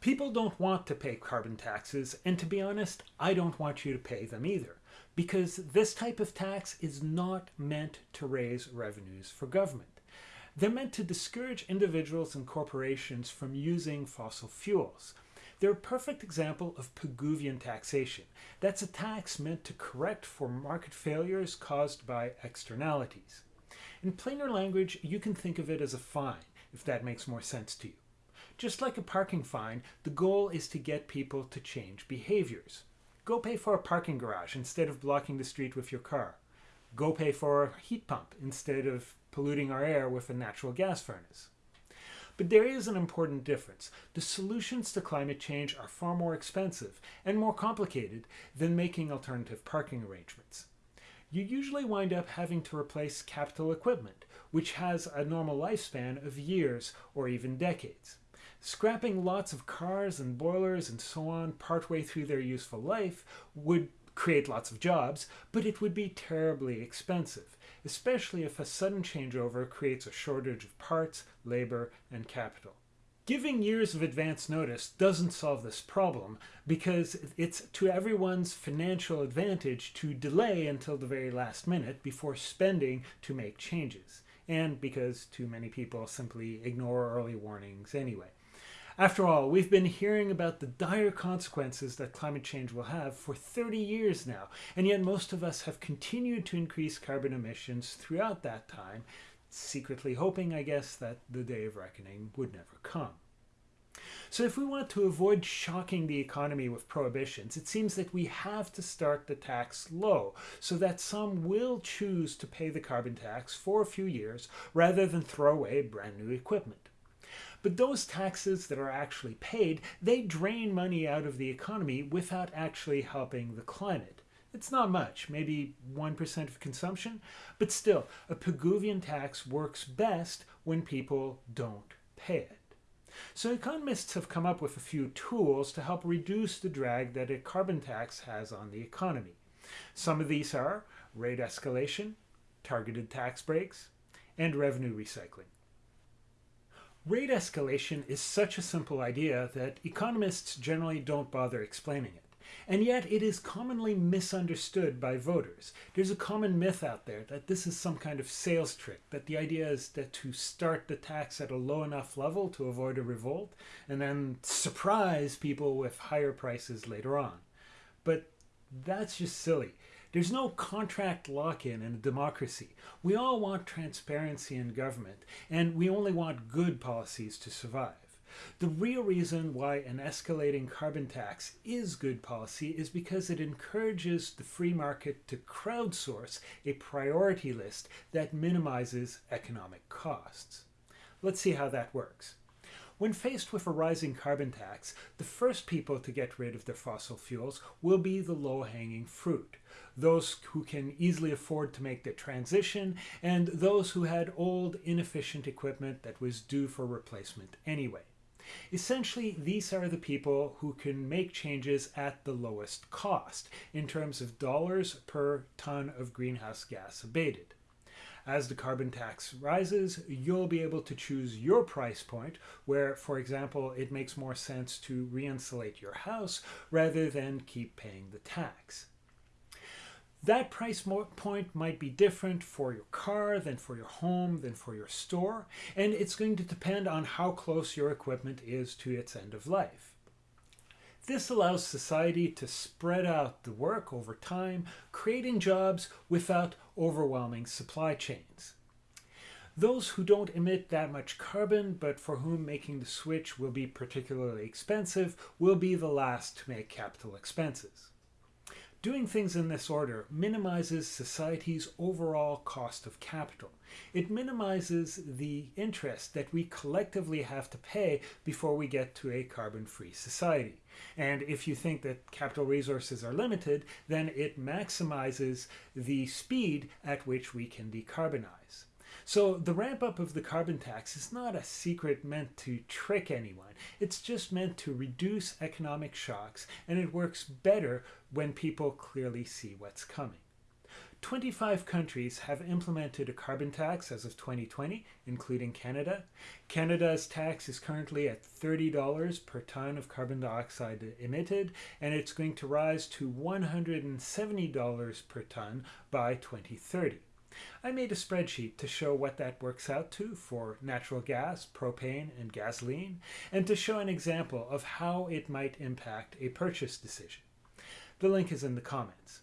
People don't want to pay carbon taxes, and to be honest, I don't want you to pay them either, because this type of tax is not meant to raise revenues for government. They're meant to discourage individuals and corporations from using fossil fuels. They're a perfect example of Pigouvian taxation. That's a tax meant to correct for market failures caused by externalities. In plainer language, you can think of it as a fine, if that makes more sense to you. Just like a parking fine, the goal is to get people to change behaviors. Go pay for a parking garage instead of blocking the street with your car. Go pay for a heat pump instead of polluting our air with a natural gas furnace. But there is an important difference. The solutions to climate change are far more expensive and more complicated than making alternative parking arrangements. You usually wind up having to replace capital equipment, which has a normal lifespan of years or even decades. Scrapping lots of cars and boilers and so on partway through their useful life would create lots of jobs, but it would be terribly expensive, especially if a sudden changeover creates a shortage of parts, labor, and capital. Giving years of advance notice doesn't solve this problem because it's to everyone's financial advantage to delay until the very last minute before spending to make changes, and because too many people simply ignore early warnings anyway. After all, we've been hearing about the dire consequences that climate change will have for 30 years now, and yet most of us have continued to increase carbon emissions throughout that time, secretly hoping, I guess, that the day of reckoning would never come. So if we want to avoid shocking the economy with prohibitions, it seems that we have to start the tax low so that some will choose to pay the carbon tax for a few years rather than throw away brand new equipment. But those taxes that are actually paid, they drain money out of the economy without actually helping the climate. It's not much, maybe 1% of consumption, but still, a Pigouvian tax works best when people don't pay it. So economists have come up with a few tools to help reduce the drag that a carbon tax has on the economy. Some of these are rate escalation, targeted tax breaks, and revenue recycling. Rate escalation is such a simple idea that economists generally don't bother explaining it. And yet it is commonly misunderstood by voters. There's a common myth out there that this is some kind of sales trick, that the idea is that to start the tax at a low enough level to avoid a revolt, and then surprise people with higher prices later on. But that's just silly. There's no contract lock-in in a democracy. We all want transparency in government, and we only want good policies to survive. The real reason why an escalating carbon tax is good policy is because it encourages the free market to crowdsource a priority list that minimizes economic costs. Let's see how that works. When faced with a rising carbon tax, the first people to get rid of their fossil fuels will be the low-hanging fruit, those who can easily afford to make the transition, and those who had old, inefficient equipment that was due for replacement anyway. Essentially, these are the people who can make changes at the lowest cost in terms of dollars per ton of greenhouse gas abated. As the carbon tax rises, you'll be able to choose your price point where, for example, it makes more sense to re-insulate your house rather than keep paying the tax. That price point might be different for your car than for your home than for your store, and it's going to depend on how close your equipment is to its end of life. This allows society to spread out the work over time, creating jobs without overwhelming supply chains. Those who don't emit that much carbon, but for whom making the switch will be particularly expensive, will be the last to make capital expenses. Doing things in this order minimizes society's overall cost of capital. It minimizes the interest that we collectively have to pay before we get to a carbon-free society. And if you think that capital resources are limited, then it maximizes the speed at which we can decarbonize. So the ramp up of the carbon tax is not a secret meant to trick anyone. It's just meant to reduce economic shocks and it works better when people clearly see what's coming. 25 countries have implemented a carbon tax as of 2020, including Canada. Canada's tax is currently at $30 per ton of carbon dioxide emitted, and it's going to rise to $170 per ton by 2030. I made a spreadsheet to show what that works out to for natural gas, propane, and gasoline, and to show an example of how it might impact a purchase decision. The link is in the comments.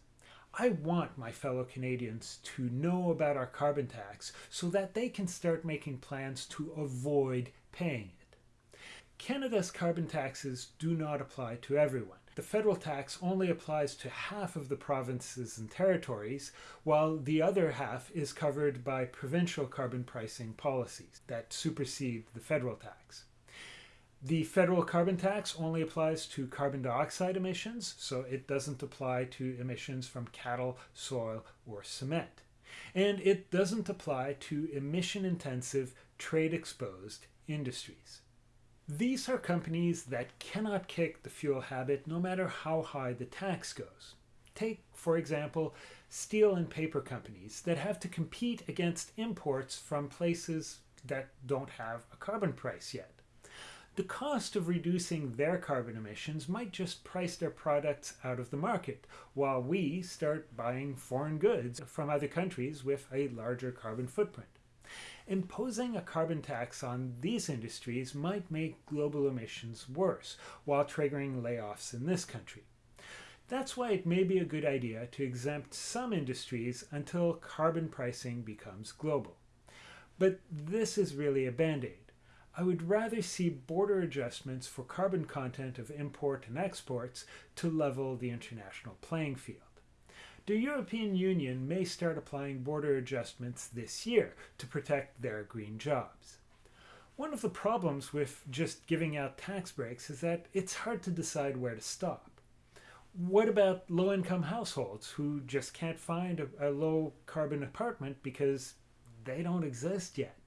I want my fellow Canadians to know about our carbon tax so that they can start making plans to avoid paying it. Canada's carbon taxes do not apply to everyone. The federal tax only applies to half of the provinces and territories, while the other half is covered by provincial carbon pricing policies that supersede the federal tax. The federal carbon tax only applies to carbon dioxide emissions, so it doesn't apply to emissions from cattle, soil, or cement. And it doesn't apply to emission intensive, trade exposed industries. These are companies that cannot kick the fuel habit no matter how high the tax goes. Take, for example, steel and paper companies that have to compete against imports from places that don't have a carbon price yet the cost of reducing their carbon emissions might just price their products out of the market, while we start buying foreign goods from other countries with a larger carbon footprint. Imposing a carbon tax on these industries might make global emissions worse, while triggering layoffs in this country. That's why it may be a good idea to exempt some industries until carbon pricing becomes global. But this is really a band-aid. I would rather see border adjustments for carbon content of import and exports to level the international playing field. The European Union may start applying border adjustments this year to protect their green jobs. One of the problems with just giving out tax breaks is that it's hard to decide where to stop. What about low-income households who just can't find a, a low-carbon apartment because they don't exist yet?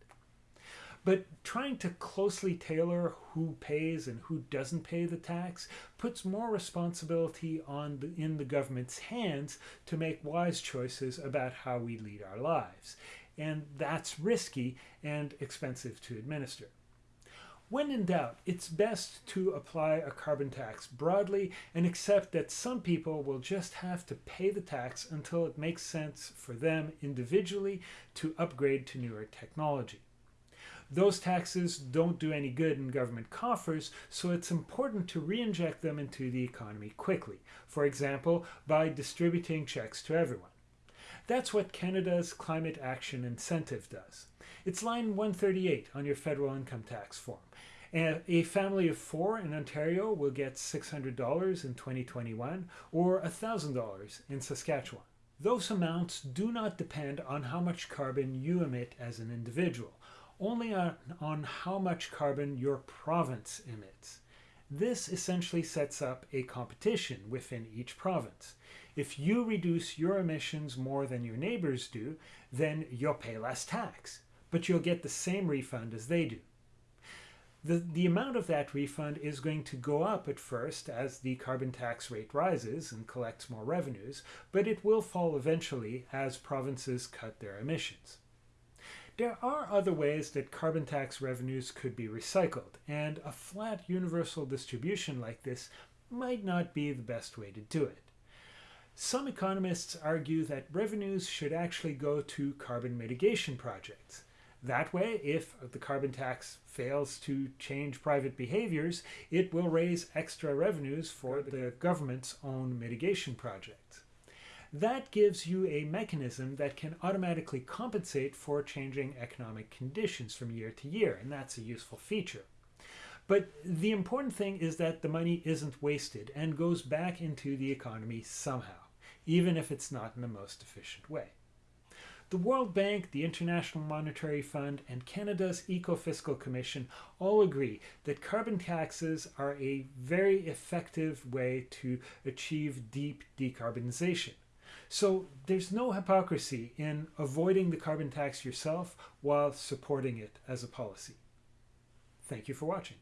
But trying to closely tailor who pays and who doesn't pay the tax puts more responsibility on the, in the government's hands to make wise choices about how we lead our lives. And that's risky and expensive to administer. When in doubt, it's best to apply a carbon tax broadly and accept that some people will just have to pay the tax until it makes sense for them individually to upgrade to newer technology. Those taxes don't do any good in government coffers, so it's important to re-inject them into the economy quickly, for example, by distributing checks to everyone. That's what Canada's Climate Action Incentive does. It's line 138 on your federal income tax form. A family of four in Ontario will get $600 in 2021 or $1,000 in Saskatchewan. Those amounts do not depend on how much carbon you emit as an individual only on, on how much carbon your province emits. This essentially sets up a competition within each province. If you reduce your emissions more than your neighbors do, then you'll pay less tax, but you'll get the same refund as they do. The, the amount of that refund is going to go up at first as the carbon tax rate rises and collects more revenues, but it will fall eventually as provinces cut their emissions. There are other ways that carbon tax revenues could be recycled, and a flat universal distribution like this might not be the best way to do it. Some economists argue that revenues should actually go to carbon mitigation projects. That way, if the carbon tax fails to change private behaviors, it will raise extra revenues for the government's own mitigation projects. That gives you a mechanism that can automatically compensate for changing economic conditions from year to year, and that's a useful feature. But the important thing is that the money isn't wasted and goes back into the economy somehow, even if it's not in the most efficient way. The World Bank, the International Monetary Fund, and Canada's Eco-Fiscal Commission all agree that carbon taxes are a very effective way to achieve deep decarbonization. So there's no hypocrisy in avoiding the carbon tax yourself while supporting it as a policy. Thank you for watching.